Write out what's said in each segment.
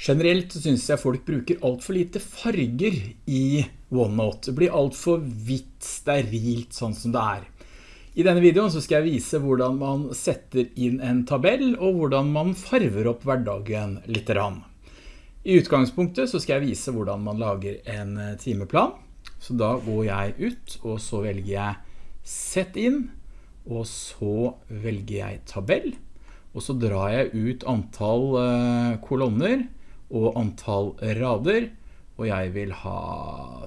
Generelt synes jeg folk bruker alt for lite farger i OneNote. Det blir alt for hvitt, sterilt, sånn som det er. I denne videoen skal jeg vise hvordan man setter inn en tabell, og hvordan man farver opp hverdagen litt. Rann. I utgangspunktet skal jeg vise hvordan man lager en timeplan. Så da går jeg ut, og så velger jeg Sett inn, og så velger jeg tabell, og så drar jeg ut antall eh, kolonner, og antall rader, og jeg vil ha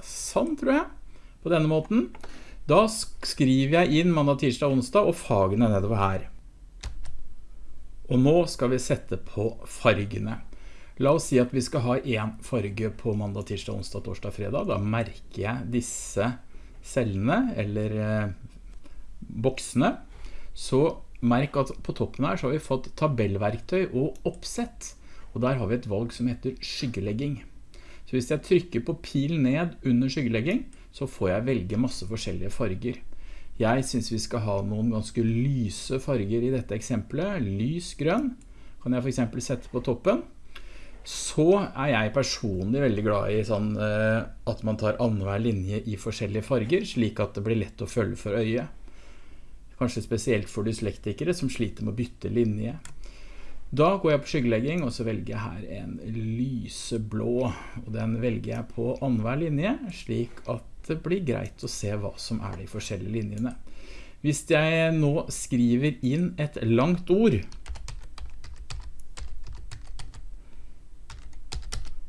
sånn, tror jeg, på denne måten. Da skriver jeg inn mandag, tirsdag, onsdag, og fagene nedover her. Og nå skal vi sette på fargene. La oss si at vi skal ha en farge på mandag, tirsdag, onsdag, torsdag, fredag. Da merker jeg disse cellene, eller eh, boksene. Så merk at på toppen her så har vi fått tabellverktøy og oppsett og der har vi et valg som heter skyggelegging. Så hvis jeg trykker på pil ned under skyggelegging, så får jeg velge masse forskjellige farger. Jeg synes vi skal ha noen ganske lyse farger i dette eksempelet. Lys grønn kan jeg for eksempel sette på toppen. Så er jeg personlig veldig glad i sånn, eh, at man tar annenhver linje i forskjellige farger, slik at det blir lett å følge for øyet. Kanskje spesielt for dyslektikere som sliter med å bytte linje. Da går jeg på skyggelegging, og så velger jeg her en lyseblå, og den velger jeg på annenhver linje, slik at det blir greit å se hva som er de forskjellige linjene. Hvis jeg nå skriver inn et langt ord,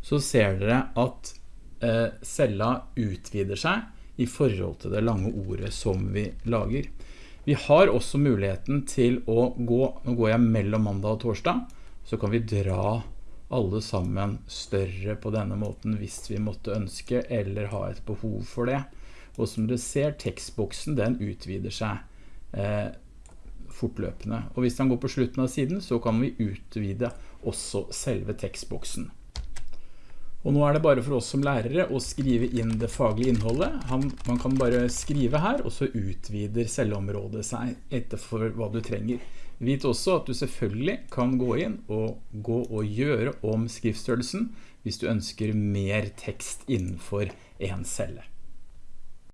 så ser dere at eh, cella utvider seg i forhold til det lange ordet som vi lager. Vi har også muligheten til å gå, nå går jeg mellom mandag og torsdag, så kan vi dra alle sammen større på denne måten hvis vi måtte ønske eller ha et behov for det. Og som dere ser, tekstboksen den utvider seg eh, fortløpende. Og hvis den går på slutten av siden, så kan vi utvide også selve tekstboksen. Og nå er det bare for oss som lærere å skrive inn det faglige innholdet. Han, man kan bare skrive her, og så utvider celleområdet seg etter for hva du trenger. Vit også at du selvfølgelig kan gå inn og gå og gjøre om skriftstørrelsen hvis du ønsker mer tekst innenfor en celle.